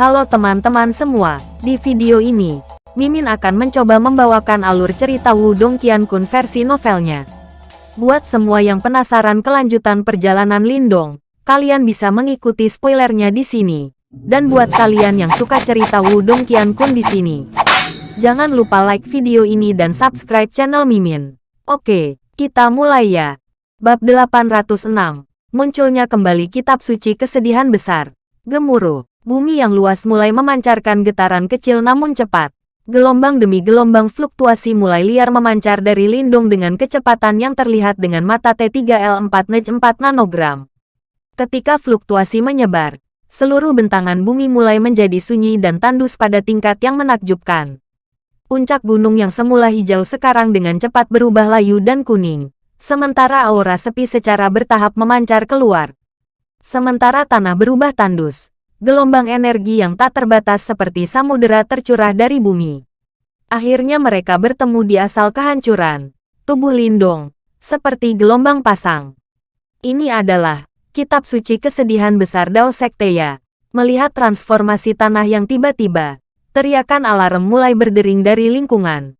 Halo teman-teman semua, di video ini, Mimin akan mencoba membawakan alur cerita Wudong Qiankun versi novelnya. Buat semua yang penasaran kelanjutan perjalanan Lindong, kalian bisa mengikuti spoilernya di sini. Dan buat kalian yang suka cerita Wudong Qiankun di sini, jangan lupa like video ini dan subscribe channel Mimin. Oke, kita mulai ya. Bab 806 Munculnya kembali kitab suci kesedihan besar. Gemuruh. Bumi yang luas mulai memancarkan getaran kecil namun cepat. Gelombang demi gelombang fluktuasi mulai liar memancar dari lindung dengan kecepatan yang terlihat dengan mata T3L4 Nej 4 nanogram. Ketika fluktuasi menyebar, seluruh bentangan bumi mulai menjadi sunyi dan tandus pada tingkat yang menakjubkan. Puncak gunung yang semula hijau sekarang dengan cepat berubah layu dan kuning, sementara aura sepi secara bertahap memancar keluar. Sementara tanah berubah tandus, gelombang energi yang tak terbatas seperti samudera tercurah dari bumi. Akhirnya mereka bertemu di asal kehancuran, tubuh Lindong, seperti gelombang pasang. Ini adalah kitab suci kesedihan besar Dao Sekteya. Melihat transformasi tanah yang tiba-tiba, teriakan alarm mulai berdering dari lingkungan.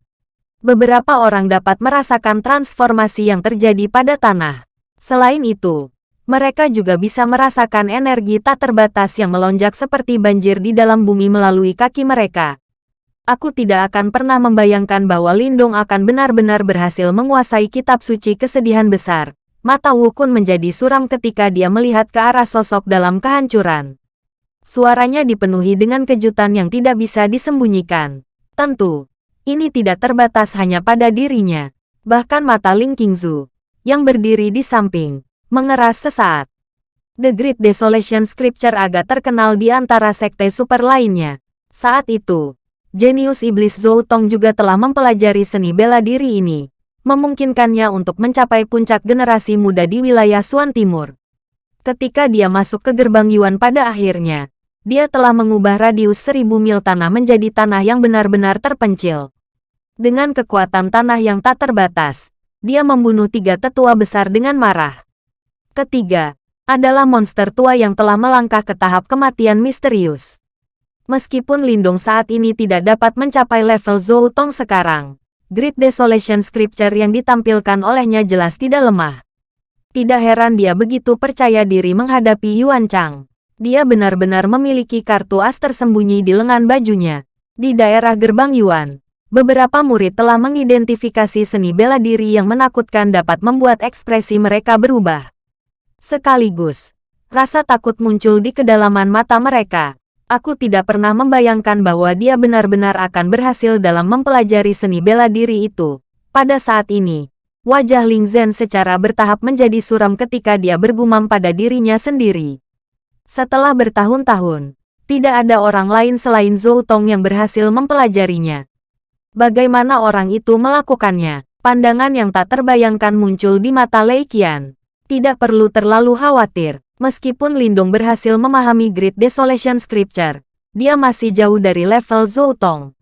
Beberapa orang dapat merasakan transformasi yang terjadi pada tanah. Selain itu, mereka juga bisa merasakan energi tak terbatas yang melonjak seperti banjir di dalam bumi melalui kaki mereka. Aku tidak akan pernah membayangkan bahwa Lindong akan benar-benar berhasil menguasai kitab suci kesedihan besar. Mata Wukun menjadi suram ketika dia melihat ke arah sosok dalam kehancuran. Suaranya dipenuhi dengan kejutan yang tidak bisa disembunyikan. Tentu, ini tidak terbatas hanya pada dirinya. Bahkan mata Ling Qingzu, yang berdiri di samping, mengeras sesaat. The Great Desolation Scripture agak terkenal di antara sekte super lainnya. Saat itu, jenius iblis Zhou Tong juga telah mempelajari seni bela diri ini, memungkinkannya untuk mencapai puncak generasi muda di wilayah Suan Timur. Ketika dia masuk ke gerbang Yuan pada akhirnya, dia telah mengubah radius seribu mil tanah menjadi tanah yang benar-benar terpencil. Dengan kekuatan tanah yang tak terbatas, dia membunuh tiga tetua besar dengan marah. Ketiga, adalah monster tua yang telah melangkah ke tahap kematian misterius. Meskipun Lindung saat ini tidak dapat mencapai level Zhou Tong sekarang, Great Desolation Scripture yang ditampilkan olehnya jelas tidak lemah. Tidak heran dia begitu percaya diri menghadapi Yuan Chang. Dia benar-benar memiliki kartu as tersembunyi di lengan bajunya. Di daerah gerbang Yuan, beberapa murid telah mengidentifikasi seni bela diri yang menakutkan dapat membuat ekspresi mereka berubah. Sekaligus, rasa takut muncul di kedalaman mata mereka. Aku tidak pernah membayangkan bahwa dia benar-benar akan berhasil dalam mempelajari seni bela diri itu. Pada saat ini, wajah Ling Zhen secara bertahap menjadi suram ketika dia bergumam pada dirinya sendiri. Setelah bertahun-tahun, tidak ada orang lain selain Zhou Tong yang berhasil mempelajarinya. Bagaimana orang itu melakukannya? Pandangan yang tak terbayangkan muncul di mata Lei Qian. Tidak perlu terlalu khawatir, meskipun Lindong berhasil memahami Great Desolation Scripture, dia masih jauh dari level Zhou Tong.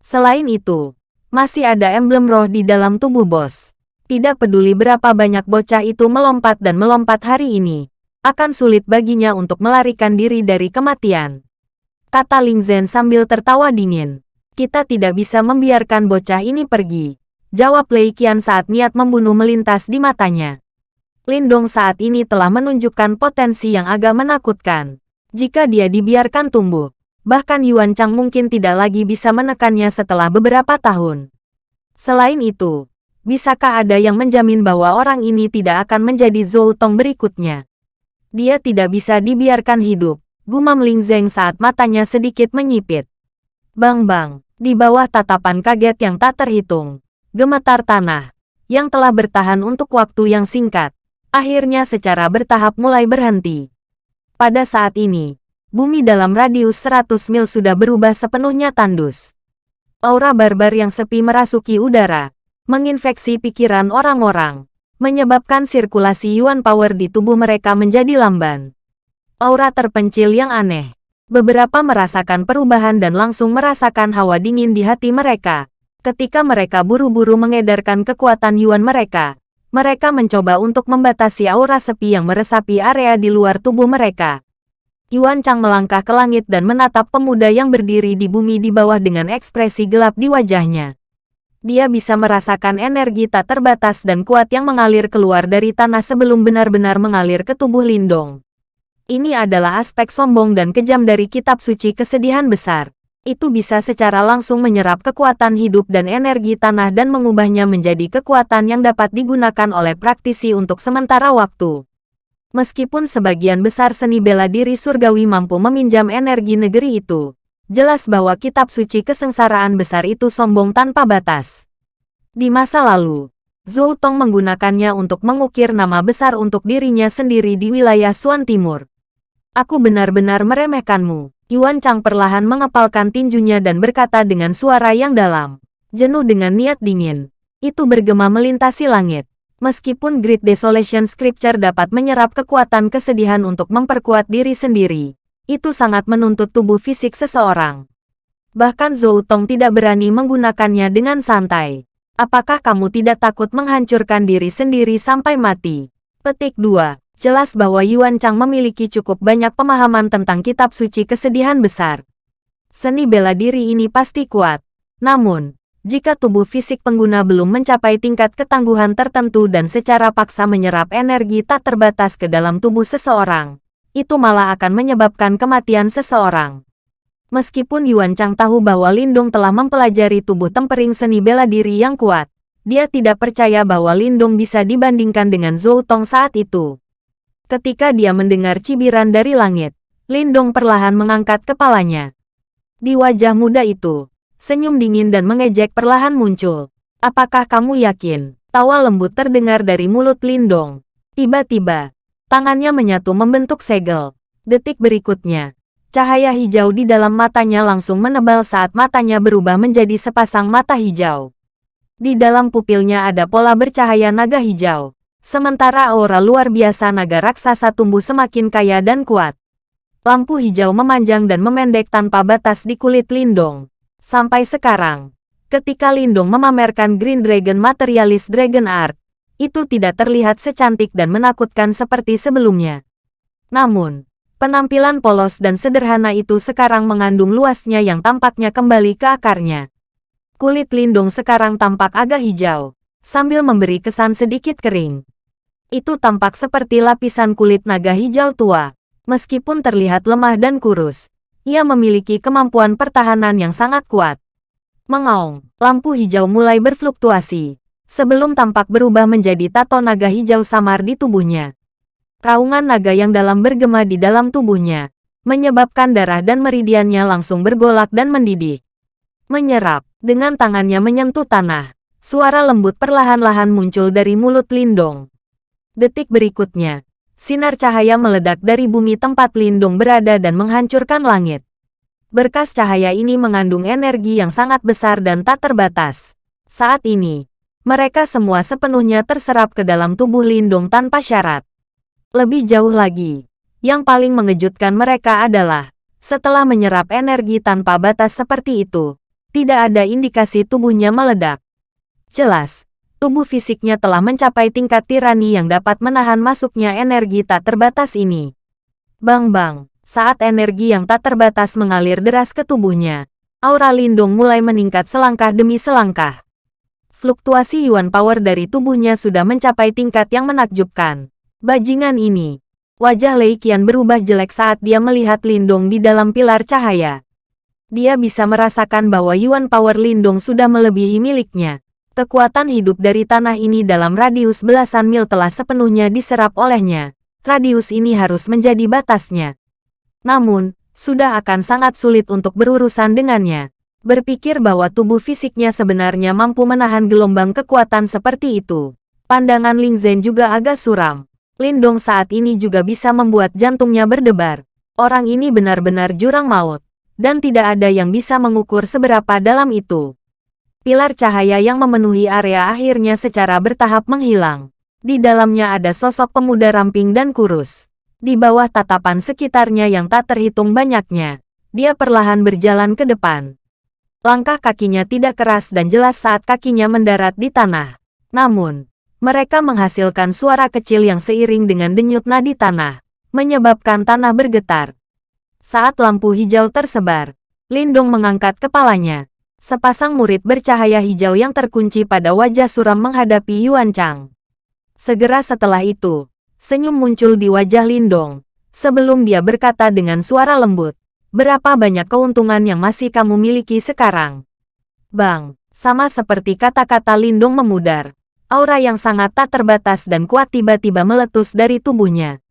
Selain itu, masih ada emblem roh di dalam tubuh bos. Tidak peduli berapa banyak bocah itu melompat dan melompat hari ini, akan sulit baginya untuk melarikan diri dari kematian. Kata Ling Zhen sambil tertawa dingin. Kita tidak bisa membiarkan bocah ini pergi. Jawab Lei Qian saat niat membunuh melintas di matanya. Lindong saat ini telah menunjukkan potensi yang agak menakutkan. Jika dia dibiarkan tumbuh, bahkan Yuan Chang mungkin tidak lagi bisa menekannya setelah beberapa tahun. Selain itu, bisakah ada yang menjamin bahwa orang ini tidak akan menjadi Zhou Tong berikutnya? Dia tidak bisa dibiarkan hidup, gumam Ling Zeng saat matanya sedikit menyipit. Bang-bang, di bawah tatapan kaget yang tak terhitung, gemetar tanah, yang telah bertahan untuk waktu yang singkat, akhirnya secara bertahap mulai berhenti. Pada saat ini, bumi dalam radius 100 mil sudah berubah sepenuhnya tandus. Aura barbar yang sepi merasuki udara, menginfeksi pikiran orang-orang, menyebabkan sirkulasi Yuan Power di tubuh mereka menjadi lamban. Aura terpencil yang aneh. Beberapa merasakan perubahan dan langsung merasakan hawa dingin di hati mereka. Ketika mereka buru-buru mengedarkan kekuatan Yuan mereka, mereka mencoba untuk membatasi aura sepi yang meresapi area di luar tubuh mereka. Yuan Chang melangkah ke langit dan menatap pemuda yang berdiri di bumi di bawah dengan ekspresi gelap di wajahnya. Dia bisa merasakan energi tak terbatas dan kuat yang mengalir keluar dari tanah sebelum benar-benar mengalir ke tubuh Lindong. Ini adalah aspek sombong dan kejam dari kitab suci kesedihan besar. Itu bisa secara langsung menyerap kekuatan hidup dan energi tanah dan mengubahnya menjadi kekuatan yang dapat digunakan oleh praktisi untuk sementara waktu. Meskipun sebagian besar seni bela diri surgawi mampu meminjam energi negeri itu, jelas bahwa kitab suci kesengsaraan besar itu sombong tanpa batas. Di masa lalu, Zhou Tong menggunakannya untuk mengukir nama besar untuk dirinya sendiri di wilayah Suan Timur. Aku benar-benar meremehkanmu. Yuan Chang perlahan mengepalkan tinjunya dan berkata dengan suara yang dalam, jenuh dengan niat dingin. Itu bergema melintasi langit. Meskipun Great Desolation Scripture dapat menyerap kekuatan kesedihan untuk memperkuat diri sendiri, itu sangat menuntut tubuh fisik seseorang. Bahkan Zhou Tong tidak berani menggunakannya dengan santai. Apakah kamu tidak takut menghancurkan diri sendiri sampai mati? Petik 2. Jelas bahwa Yuan Chang memiliki cukup banyak pemahaman tentang kitab suci kesedihan besar. Seni bela diri ini pasti kuat. Namun, jika tubuh fisik pengguna belum mencapai tingkat ketangguhan tertentu dan secara paksa menyerap energi tak terbatas ke dalam tubuh seseorang, itu malah akan menyebabkan kematian seseorang. Meskipun Yuan Chang tahu bahwa Lindong telah mempelajari tubuh tempering seni bela diri yang kuat, dia tidak percaya bahwa Lindong bisa dibandingkan dengan Zhou Tong saat itu. Ketika dia mendengar cibiran dari langit, Lindong perlahan mengangkat kepalanya. Di wajah muda itu, Senyum dingin dan mengejek perlahan muncul. Apakah kamu yakin? Tawa lembut terdengar dari mulut Lindong. Tiba-tiba, tangannya menyatu membentuk segel. Detik berikutnya, cahaya hijau di dalam matanya langsung menebal saat matanya berubah menjadi sepasang mata hijau. Di dalam pupilnya ada pola bercahaya naga hijau. Sementara aura luar biasa naga raksasa tumbuh semakin kaya dan kuat. Lampu hijau memanjang dan memendek tanpa batas di kulit Lindong. Sampai sekarang, ketika Lindung memamerkan Green Dragon Materialis Dragon Art, itu tidak terlihat secantik dan menakutkan seperti sebelumnya. Namun, penampilan polos dan sederhana itu sekarang mengandung luasnya yang tampaknya kembali ke akarnya. Kulit Lindung sekarang tampak agak hijau, sambil memberi kesan sedikit kering. Itu tampak seperti lapisan kulit naga hijau tua, meskipun terlihat lemah dan kurus ia memiliki kemampuan pertahanan yang sangat kuat. Mengaung, lampu hijau mulai berfluktuasi, sebelum tampak berubah menjadi tato naga hijau samar di tubuhnya. Raungan naga yang dalam bergema di dalam tubuhnya, menyebabkan darah dan meridiannya langsung bergolak dan mendidih. Menyerap, dengan tangannya menyentuh tanah, suara lembut perlahan-lahan muncul dari mulut Lindong. Detik berikutnya, Sinar cahaya meledak dari bumi tempat Lindung berada dan menghancurkan langit. Berkas cahaya ini mengandung energi yang sangat besar dan tak terbatas. Saat ini, mereka semua sepenuhnya terserap ke dalam tubuh Lindung tanpa syarat. Lebih jauh lagi, yang paling mengejutkan mereka adalah, setelah menyerap energi tanpa batas seperti itu, tidak ada indikasi tubuhnya meledak. Jelas, tubuh fisiknya telah mencapai tingkat tirani yang dapat menahan masuknya energi tak terbatas ini. Bang-bang, saat energi yang tak terbatas mengalir deras ke tubuhnya, aura lindung mulai meningkat selangkah demi selangkah. Fluktuasi Yuan Power dari tubuhnya sudah mencapai tingkat yang menakjubkan. Bajingan ini. Wajah Lei Qian berubah jelek saat dia melihat Lindung di dalam pilar cahaya. Dia bisa merasakan bahwa Yuan Power Lindung sudah melebihi miliknya. Kekuatan hidup dari tanah ini dalam radius belasan mil telah sepenuhnya diserap olehnya. Radius ini harus menjadi batasnya. Namun, sudah akan sangat sulit untuk berurusan dengannya. Berpikir bahwa tubuh fisiknya sebenarnya mampu menahan gelombang kekuatan seperti itu. Pandangan Ling Zhen juga agak suram. Lindong saat ini juga bisa membuat jantungnya berdebar. Orang ini benar-benar jurang maut. Dan tidak ada yang bisa mengukur seberapa dalam itu. Pilar cahaya yang memenuhi area akhirnya secara bertahap menghilang. Di dalamnya ada sosok pemuda ramping dan kurus. Di bawah tatapan sekitarnya yang tak terhitung banyaknya, dia perlahan berjalan ke depan. Langkah kakinya tidak keras dan jelas saat kakinya mendarat di tanah. Namun, mereka menghasilkan suara kecil yang seiring dengan denyut nadi tanah, menyebabkan tanah bergetar. Saat lampu hijau tersebar, Lindong mengangkat kepalanya. Sepasang murid bercahaya hijau yang terkunci pada wajah suram menghadapi Yuan Chang. Segera setelah itu, senyum muncul di wajah Lindong. Sebelum dia berkata dengan suara lembut, berapa banyak keuntungan yang masih kamu miliki sekarang? Bang, sama seperti kata-kata Lindong memudar. Aura yang sangat tak terbatas dan kuat tiba-tiba meletus dari tubuhnya.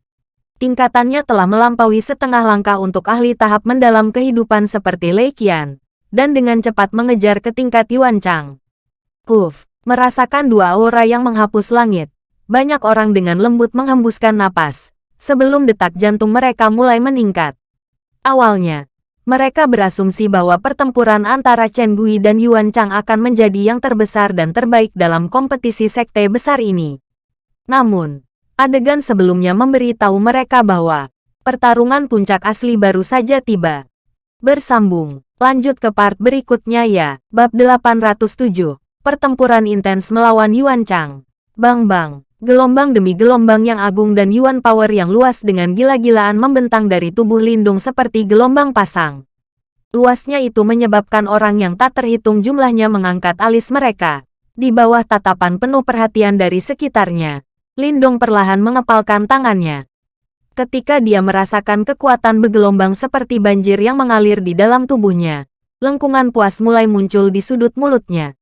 Tingkatannya telah melampaui setengah langkah untuk ahli tahap mendalam kehidupan seperti Lei Qian, dan dengan cepat mengejar ke tingkat Yuan Chang. Kuf, merasakan dua aura yang menghapus langit. Banyak orang dengan lembut menghembuskan napas, sebelum detak jantung mereka mulai meningkat. Awalnya, mereka berasumsi bahwa pertempuran antara Chen Gui dan Yuan Chang akan menjadi yang terbesar dan terbaik dalam kompetisi sekte besar ini. Namun, adegan sebelumnya memberi tahu mereka bahwa pertarungan puncak asli baru saja tiba. Bersambung, lanjut ke part berikutnya ya, bab 807, pertempuran intens melawan Yuan Chang. Bang bang. Gelombang demi gelombang yang agung dan yuan power yang luas dengan gila-gilaan membentang dari tubuh Lindung seperti gelombang pasang. Luasnya itu menyebabkan orang yang tak terhitung jumlahnya mengangkat alis mereka. Di bawah tatapan penuh perhatian dari sekitarnya, Lindung perlahan mengepalkan tangannya. Ketika dia merasakan kekuatan bergelombang seperti banjir yang mengalir di dalam tubuhnya, lengkungan puas mulai muncul di sudut mulutnya.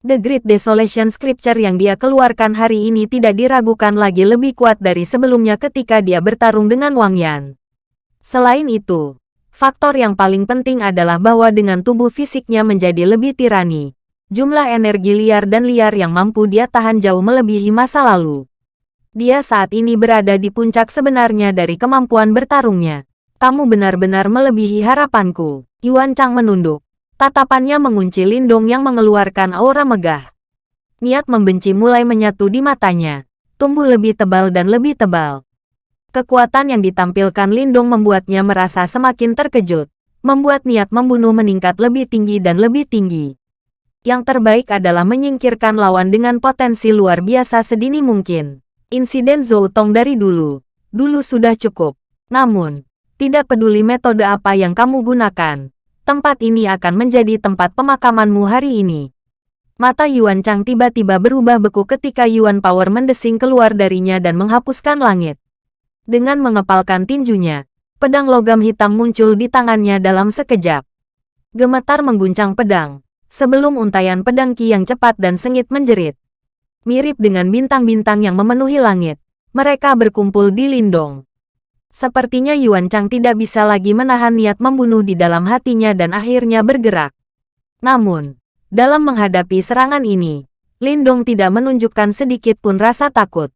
The Great Desolation Scripture yang dia keluarkan hari ini tidak diragukan lagi lebih kuat dari sebelumnya ketika dia bertarung dengan Wang Yan. Selain itu, faktor yang paling penting adalah bahwa dengan tubuh fisiknya menjadi lebih tirani, jumlah energi liar dan liar yang mampu dia tahan jauh melebihi masa lalu. Dia saat ini berada di puncak sebenarnya dari kemampuan bertarungnya. Kamu benar-benar melebihi harapanku. Yuan Chang menunduk. Tatapannya mengunci Lindong yang mengeluarkan aura megah. Niat membenci mulai menyatu di matanya, tumbuh lebih tebal dan lebih tebal. Kekuatan yang ditampilkan Lindong membuatnya merasa semakin terkejut, membuat niat membunuh meningkat lebih tinggi dan lebih tinggi. Yang terbaik adalah menyingkirkan lawan dengan potensi luar biasa sedini mungkin. Insiden Zhou dari dulu, dulu sudah cukup. Namun, tidak peduli metode apa yang kamu gunakan, tempat ini akan menjadi tempat pemakamanmu hari ini. Mata Yuan Chang tiba-tiba berubah beku ketika Yuan Power mendesing keluar darinya dan menghapuskan langit. Dengan mengepalkan tinjunya, pedang logam hitam muncul di tangannya dalam sekejap. Gemetar mengguncang pedang, sebelum untayan pedang Ki yang cepat dan sengit menjerit. Mirip dengan bintang-bintang yang memenuhi langit, mereka berkumpul di Lindong. Sepertinya Yuan Chang tidak bisa lagi menahan niat membunuh di dalam hatinya dan akhirnya bergerak. Namun, dalam menghadapi serangan ini, Lindong tidak menunjukkan sedikit pun rasa takut.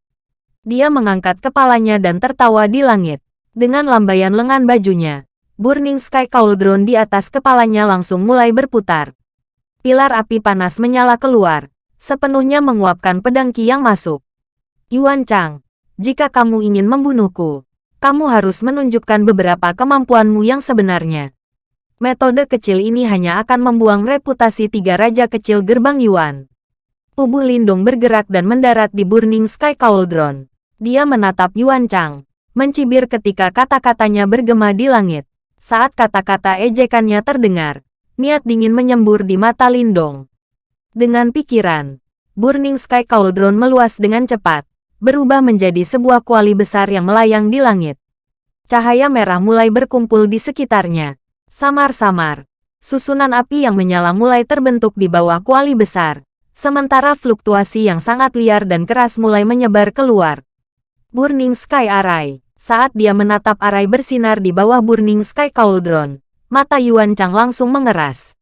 Dia mengangkat kepalanya dan tertawa di langit. Dengan lambaian lengan bajunya, Burning Sky Cauldron di atas kepalanya langsung mulai berputar. Pilar api panas menyala keluar, sepenuhnya menguapkan pedang Ki yang masuk. Yuan Chang, jika kamu ingin membunuhku, kamu harus menunjukkan beberapa kemampuanmu yang sebenarnya. Metode kecil ini hanya akan membuang reputasi tiga raja kecil gerbang Yuan. Tubuh Lindung bergerak dan mendarat di Burning Sky Cauldron. Dia menatap Yuan Chang, mencibir ketika kata-katanya bergema di langit. Saat kata-kata ejekannya terdengar, niat dingin menyembur di mata Lindong. Dengan pikiran, Burning Sky Cauldron meluas dengan cepat, berubah menjadi sebuah kuali besar yang melayang di langit. Cahaya merah mulai berkumpul di sekitarnya. Samar-samar, susunan api yang menyala mulai terbentuk di bawah kuali besar, sementara fluktuasi yang sangat liar dan keras mulai menyebar keluar. Burning Sky Array Saat dia menatap arai bersinar di bawah Burning Sky Cauldron, mata Yuan Chang langsung mengeras.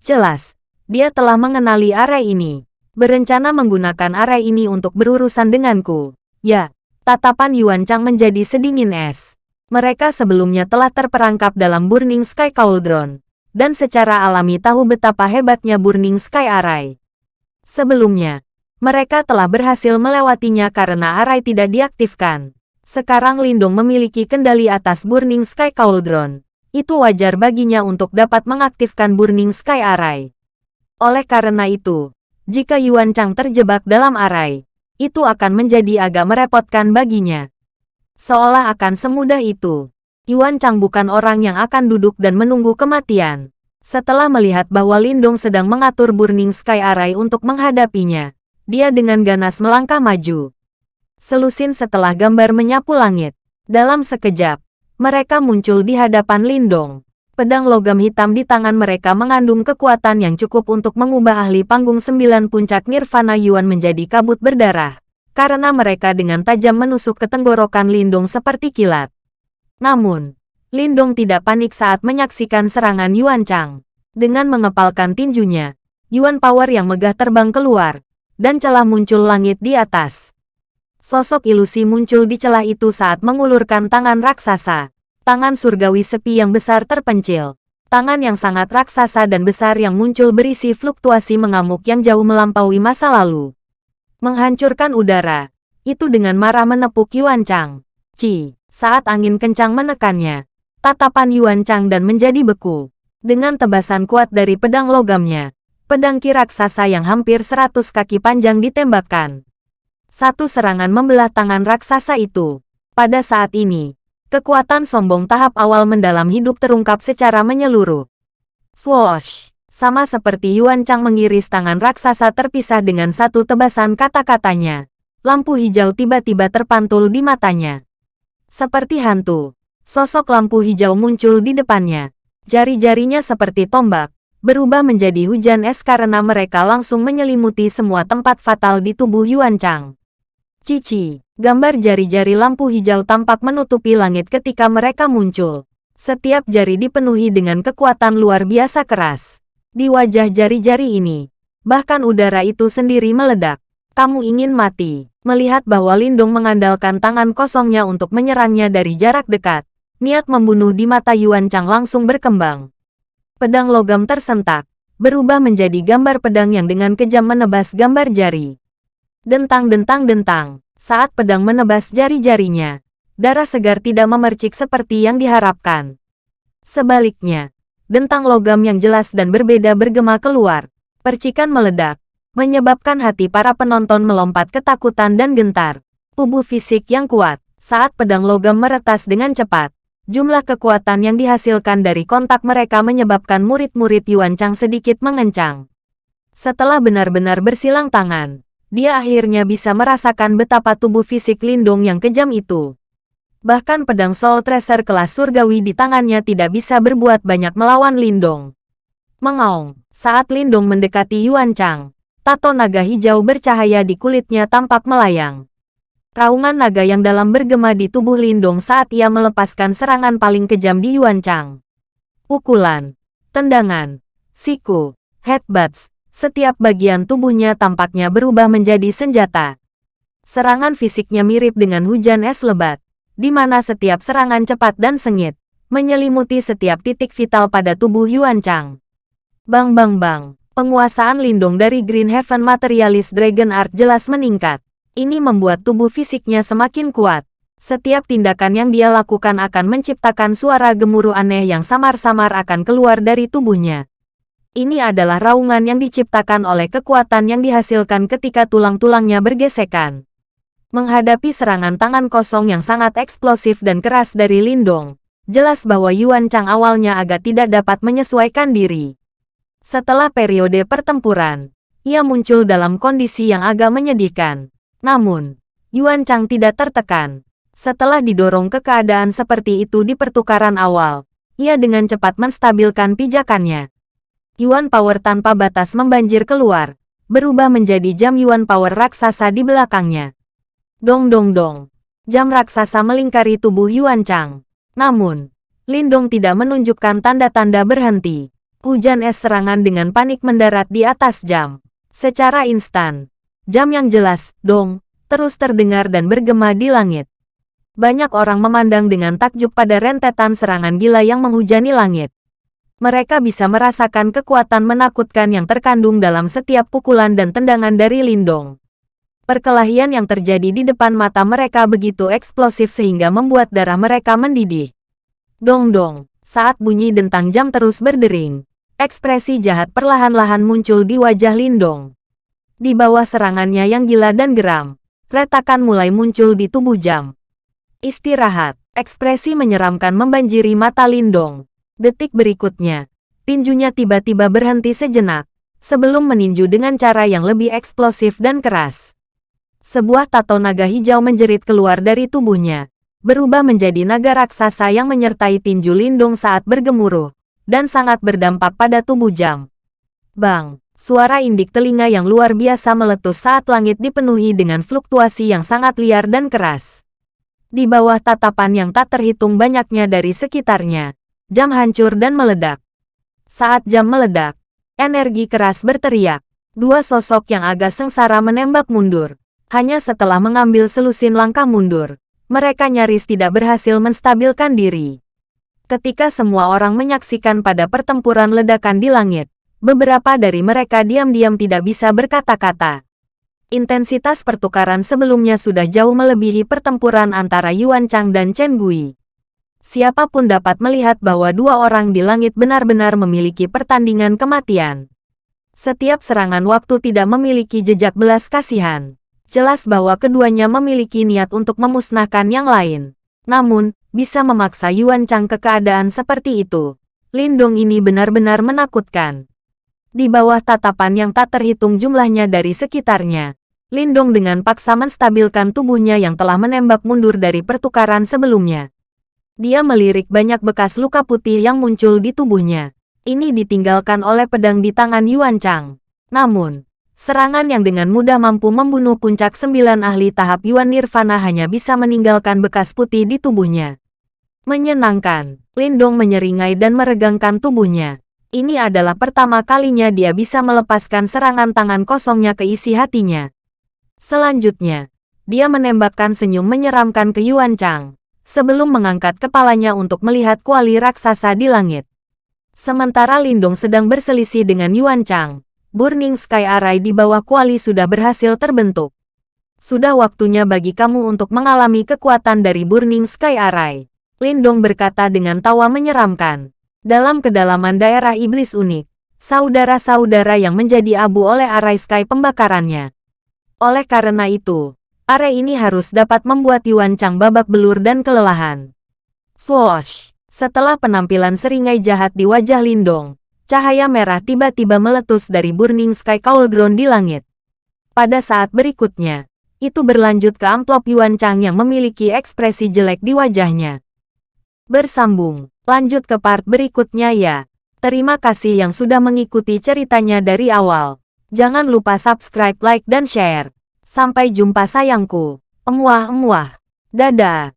Jelas, dia telah mengenali arai ini. Berencana menggunakan area ini untuk berurusan denganku. Ya, tatapan Yuan Chang menjadi sedingin es. Mereka sebelumnya telah terperangkap dalam Burning Sky Cauldron, dan secara alami tahu betapa hebatnya Burning Sky Array. Sebelumnya, mereka telah berhasil melewatinya karena Array tidak diaktifkan. Sekarang Lindung memiliki kendali atas Burning Sky Cauldron. Itu wajar baginya untuk dapat mengaktifkan Burning Sky Array. Oleh karena itu, jika Yuan Chang terjebak dalam arai, itu akan menjadi agak merepotkan baginya. Seolah akan semudah itu. Yuan Chang bukan orang yang akan duduk dan menunggu kematian. Setelah melihat bahwa Lindong sedang mengatur Burning Sky Array untuk menghadapinya, dia dengan ganas melangkah maju. Selusin setelah gambar menyapu langit. Dalam sekejap, mereka muncul di hadapan Lindong. Pedang logam hitam di tangan mereka mengandung kekuatan yang cukup untuk mengubah ahli panggung sembilan puncak Nirvana Yuan menjadi kabut berdarah. Karena mereka dengan tajam menusuk ke tenggorokan Lindong seperti kilat. Namun, Lindong tidak panik saat menyaksikan serangan Yuan Chang. Dengan mengepalkan tinjunya, Yuan Power yang megah terbang keluar, dan celah muncul langit di atas. Sosok ilusi muncul di celah itu saat mengulurkan tangan raksasa. Tangan surgawi sepi yang besar terpencil. Tangan yang sangat raksasa dan besar yang muncul berisi fluktuasi mengamuk yang jauh melampaui masa lalu. Menghancurkan udara. Itu dengan marah menepuk Yuan Chang. Ci. Saat angin kencang menekannya, tatapan Yuan Chang dan menjadi beku. Dengan tebasan kuat dari pedang logamnya, pedang ki raksasa yang hampir seratus kaki panjang ditembakkan. Satu serangan membelah tangan raksasa itu. Pada saat ini, kekuatan sombong tahap awal mendalam hidup terungkap secara menyeluruh. Swoosh! Sama seperti Yuan Chang mengiris tangan raksasa terpisah dengan satu tebasan kata-katanya. Lampu hijau tiba-tiba terpantul di matanya. Seperti hantu, sosok lampu hijau muncul di depannya. Jari-jarinya seperti tombak, berubah menjadi hujan es karena mereka langsung menyelimuti semua tempat fatal di tubuh Yuan Chang. Cici, gambar jari-jari lampu hijau tampak menutupi langit ketika mereka muncul. Setiap jari dipenuhi dengan kekuatan luar biasa keras. Di wajah jari-jari ini, bahkan udara itu sendiri meledak. Kamu ingin mati. Melihat bahwa Lindung mengandalkan tangan kosongnya untuk menyerangnya dari jarak dekat, niat membunuh di mata Yuan Chang langsung berkembang. Pedang logam tersentak, berubah menjadi gambar pedang yang dengan kejam menebas gambar jari. Dentang-dentang-dentang, saat pedang menebas jari-jarinya, darah segar tidak memercik seperti yang diharapkan. Sebaliknya, dentang logam yang jelas dan berbeda bergema keluar, percikan meledak, menyebabkan hati para penonton melompat ketakutan dan gentar. Tubuh fisik yang kuat, saat pedang logam meretas dengan cepat. Jumlah kekuatan yang dihasilkan dari kontak mereka menyebabkan murid-murid Yuan Chang sedikit mengencang. Setelah benar-benar bersilang tangan, dia akhirnya bisa merasakan betapa tubuh fisik Lindung yang kejam itu. Bahkan pedang Soul Tracer kelas surgawi di tangannya tidak bisa berbuat banyak melawan Lindong. Mengaung, saat Lindong mendekati Yuan Chang, Tato naga hijau bercahaya di kulitnya tampak melayang. Raungan naga yang dalam bergema di tubuh Lindong saat ia melepaskan serangan paling kejam di Yuan Chang. Pukulan, tendangan, siku, headbutts, setiap bagian tubuhnya tampaknya berubah menjadi senjata. Serangan fisiknya mirip dengan hujan es lebat, di mana setiap serangan cepat dan sengit, menyelimuti setiap titik vital pada tubuh Yuan Chang. Bang bang bang. Penguasaan Lindong dari Green Heaven Materialist Dragon Art jelas meningkat. Ini membuat tubuh fisiknya semakin kuat. Setiap tindakan yang dia lakukan akan menciptakan suara gemuruh aneh yang samar-samar akan keluar dari tubuhnya. Ini adalah raungan yang diciptakan oleh kekuatan yang dihasilkan ketika tulang-tulangnya bergesekan. Menghadapi serangan tangan kosong yang sangat eksplosif dan keras dari Lindong, jelas bahwa Yuan Chang awalnya agak tidak dapat menyesuaikan diri. Setelah periode pertempuran, ia muncul dalam kondisi yang agak menyedihkan. Namun, Yuan Chang tidak tertekan. Setelah didorong ke keadaan seperti itu di pertukaran awal, ia dengan cepat menstabilkan pijakannya. Yuan Power tanpa batas membanjir keluar, berubah menjadi jam Yuan Power raksasa di belakangnya. Dong dong dong. Jam raksasa melingkari tubuh Yuan Chang. Namun, Lindong tidak menunjukkan tanda-tanda berhenti. Hujan es serangan dengan panik mendarat di atas jam. Secara instan, jam yang jelas, dong, terus terdengar dan bergema di langit. Banyak orang memandang dengan takjub pada rentetan serangan gila yang menghujani langit. Mereka bisa merasakan kekuatan menakutkan yang terkandung dalam setiap pukulan dan tendangan dari Lindong. Perkelahian yang terjadi di depan mata mereka begitu eksplosif sehingga membuat darah mereka mendidih. Dong-dong, saat bunyi dentang jam terus berdering, Ekspresi jahat perlahan-lahan muncul di wajah Lindong. Di bawah serangannya yang gila dan geram, retakan mulai muncul di tubuh jam. Istirahat. Ekspresi menyeramkan membanjiri mata Lindong. Detik berikutnya, tinjunya tiba-tiba berhenti sejenak, sebelum meninju dengan cara yang lebih eksplosif dan keras. Sebuah tato naga hijau menjerit keluar dari tubuhnya, berubah menjadi naga raksasa yang menyertai tinju Lindong saat bergemuruh, dan sangat berdampak pada tubuh jam. Bang! Suara indik telinga yang luar biasa meletus saat langit dipenuhi dengan fluktuasi yang sangat liar dan keras. Di bawah tatapan yang tak terhitung banyaknya dari sekitarnya, jam hancur dan meledak. Saat jam meledak, energi keras berteriak. Dua sosok yang agak sengsara menembak mundur. Hanya setelah mengambil selusin langkah mundur, mereka nyaris tidak berhasil menstabilkan diri. Ketika semua orang menyaksikan pada pertempuran ledakan di langit, beberapa dari mereka diam-diam tidak bisa berkata-kata. Intensitas pertukaran sebelumnya sudah jauh melebihi pertempuran antara Yuan Chang dan Chen Gui. Siapa pun dapat melihat bahwa dua orang di langit benar-benar memiliki pertandingan kematian. Setiap serangan waktu tidak memiliki jejak belas kasihan. Jelas bahwa keduanya memiliki niat untuk memusnahkan yang lain. Namun, bisa memaksa Yuan Chang ke keadaan seperti itu. Lindong ini benar-benar menakutkan. Di bawah tatapan yang tak terhitung jumlahnya dari sekitarnya, Lindong dengan paksa menstabilkan tubuhnya yang telah menembak mundur dari pertukaran sebelumnya. Dia melirik banyak bekas luka putih yang muncul di tubuhnya. Ini ditinggalkan oleh pedang di tangan Yuan Chang. Namun, serangan yang dengan mudah mampu membunuh puncak sembilan ahli tahap Yuan Nirvana hanya bisa meninggalkan bekas putih di tubuhnya. Menyenangkan, Lindong menyeringai dan meregangkan tubuhnya. Ini adalah pertama kalinya dia bisa melepaskan serangan tangan kosongnya ke isi hatinya. Selanjutnya, dia menembakkan senyum menyeramkan ke Yuan Chang, sebelum mengangkat kepalanya untuk melihat kuali raksasa di langit. Sementara Lindong sedang berselisih dengan Yuan Chang, Burning Sky Array di bawah kuali sudah berhasil terbentuk. Sudah waktunya bagi kamu untuk mengalami kekuatan dari Burning Sky Array. Lindong berkata dengan tawa menyeramkan. Dalam kedalaman daerah iblis unik, saudara-saudara yang menjadi abu oleh Array Sky pembakarannya, oleh karena itu, area ini harus dapat membuat Yuan Chang babak belur dan kelelahan. Swoosh! Setelah penampilan seringai jahat di wajah Lindong, cahaya merah tiba-tiba meletus dari Burning Sky Cauldron di langit. Pada saat berikutnya, itu berlanjut ke amplop Yuan Chang yang memiliki ekspresi jelek di wajahnya. Bersambung, lanjut ke part berikutnya ya. Terima kasih yang sudah mengikuti ceritanya dari awal. Jangan lupa subscribe, like, dan share. Sampai jumpa sayangku. Emuah-emuah. Dadah.